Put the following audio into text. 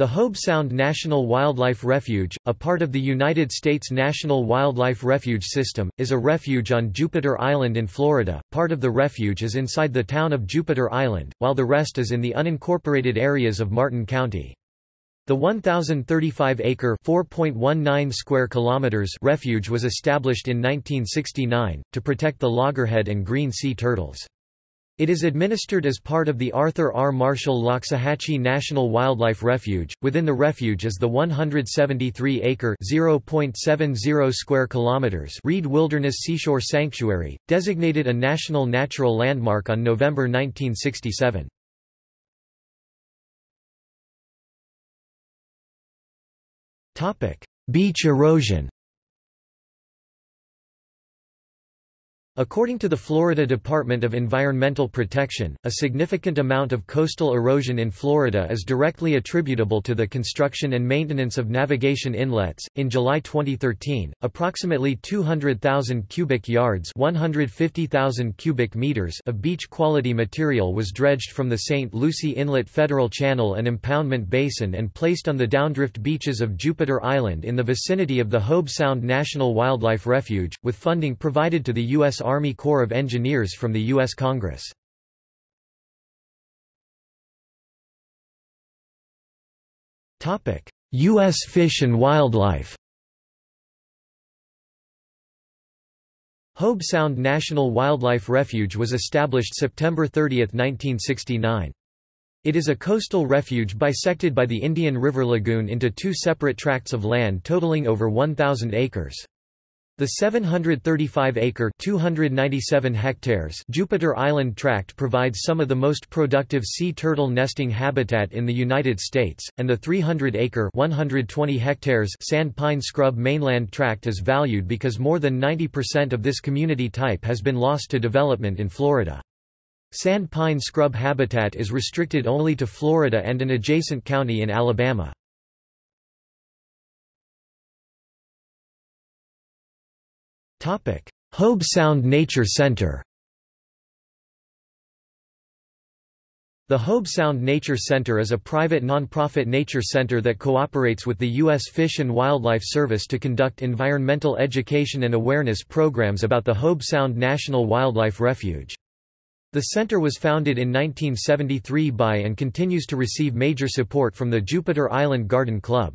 The Hobe Sound National Wildlife Refuge, a part of the United States National Wildlife Refuge System, is a refuge on Jupiter Island in Florida. Part of the refuge is inside the town of Jupiter Island, while the rest is in the unincorporated areas of Martin County. The 1,035-acre (4.19 square kilometers) refuge was established in 1969 to protect the loggerhead and green sea turtles. It is administered as part of the Arthur R. Marshall Loxahatchee National Wildlife Refuge. Within the refuge is the 173-acre (0.70 square kilometers) Reed Wilderness Seashore Sanctuary, designated a national natural landmark on November 1967. Topic: Beach erosion. According to the Florida Department of Environmental Protection, a significant amount of coastal erosion in Florida is directly attributable to the construction and maintenance of navigation inlets. In July 2013, approximately 200,000 cubic yards (150,000 cubic meters) of beach quality material was dredged from the St. Lucie Inlet Federal Channel and Impoundment Basin and placed on the downdrift beaches of Jupiter Island in the vicinity of the Hobe Sound National Wildlife Refuge, with funding provided to the Army Corps of Engineers from the U.S. Congress. U.S. Fish and Wildlife Hobe Sound National Wildlife Refuge was established September 30, 1969. It is a coastal refuge bisected by the Indian River Lagoon into two separate tracts of land totaling over 1,000 acres. The 735-acre (297 hectares) Jupiter Island tract provides some of the most productive sea turtle nesting habitat in the United States, and the 300-acre (120 hectares) sand pine scrub mainland tract is valued because more than 90% of this community type has been lost to development in Florida. Sand pine scrub habitat is restricted only to Florida and an adjacent county in Alabama. Hobe Sound Nature Center The Hobe Sound Nature Center is a private nonprofit nature center that cooperates with the U.S. Fish and Wildlife Service to conduct environmental education and awareness programs about the Hobe Sound National Wildlife Refuge. The center was founded in 1973 by and continues to receive major support from the Jupiter Island Garden Club.